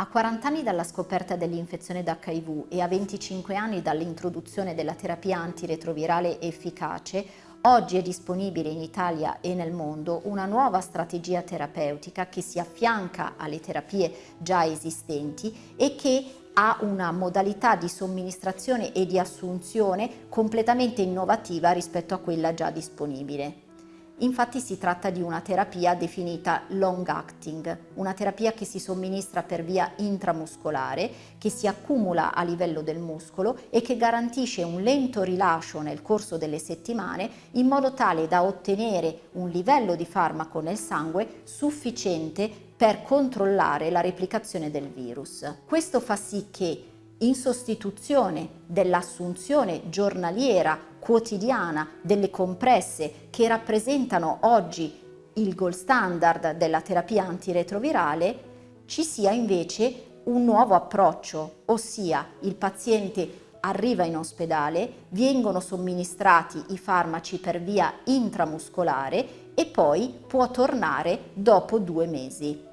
A 40 anni dalla scoperta dell'infezione d'HIV e a 25 anni dall'introduzione della terapia antiretrovirale efficace, oggi è disponibile in Italia e nel mondo una nuova strategia terapeutica che si affianca alle terapie già esistenti e che ha una modalità di somministrazione e di assunzione completamente innovativa rispetto a quella già disponibile. Infatti si tratta di una terapia definita long acting, una terapia che si somministra per via intramuscolare, che si accumula a livello del muscolo e che garantisce un lento rilascio nel corso delle settimane in modo tale da ottenere un livello di farmaco nel sangue sufficiente per controllare la replicazione del virus. Questo fa sì che in sostituzione dell'assunzione giornaliera quotidiana delle compresse che rappresentano oggi il gold standard della terapia antiretrovirale, ci sia invece un nuovo approccio, ossia il paziente arriva in ospedale, vengono somministrati i farmaci per via intramuscolare e poi può tornare dopo due mesi.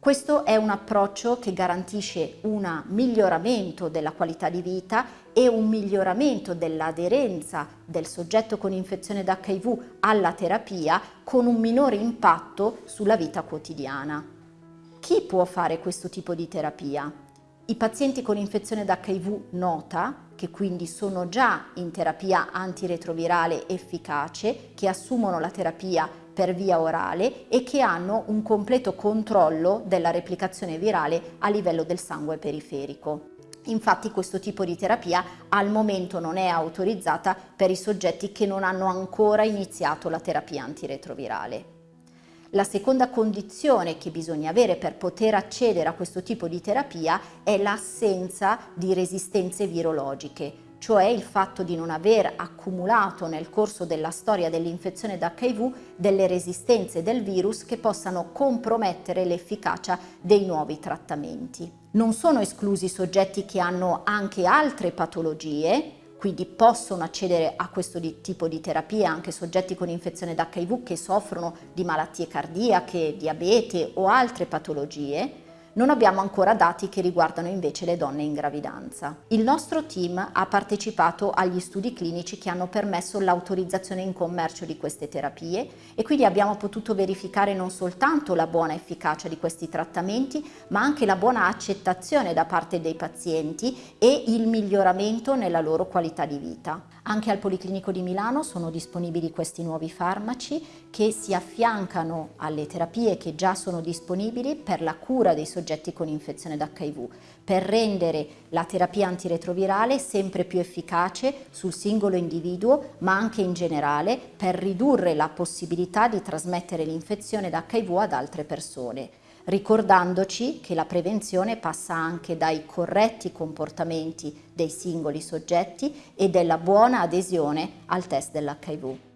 Questo è un approccio che garantisce un miglioramento della qualità di vita e un miglioramento dell'aderenza del soggetto con infezione d'HIV alla terapia con un minore impatto sulla vita quotidiana. Chi può fare questo tipo di terapia? I pazienti con infezione d'HIV nota, che quindi sono già in terapia antiretrovirale efficace, che assumono la terapia per via orale e che hanno un completo controllo della replicazione virale a livello del sangue periferico. Infatti questo tipo di terapia al momento non è autorizzata per i soggetti che non hanno ancora iniziato la terapia antiretrovirale. La seconda condizione che bisogna avere per poter accedere a questo tipo di terapia è l'assenza di resistenze virologiche, cioè il fatto di non aver accumulato nel corso della storia dell'infezione d'HIV delle resistenze del virus che possano compromettere l'efficacia dei nuovi trattamenti. Non sono esclusi soggetti che hanno anche altre patologie, quindi possono accedere a questo tipo di terapia anche soggetti con infezione d'HIV che soffrono di malattie cardiache, diabete o altre patologie, non abbiamo ancora dati che riguardano invece le donne in gravidanza. Il nostro team ha partecipato agli studi clinici che hanno permesso l'autorizzazione in commercio di queste terapie e quindi abbiamo potuto verificare non soltanto la buona efficacia di questi trattamenti ma anche la buona accettazione da parte dei pazienti e il miglioramento nella loro qualità di vita. Anche al Policlinico di Milano sono disponibili questi nuovi farmaci che si affiancano alle terapie che già sono disponibili per la cura dei soggetti soggetti con infezione d'HIV per rendere la terapia antiretrovirale sempre più efficace sul singolo individuo ma anche in generale per ridurre la possibilità di trasmettere l'infezione d'HIV ad altre persone ricordandoci che la prevenzione passa anche dai corretti comportamenti dei singoli soggetti e della buona adesione al test dell'HIV.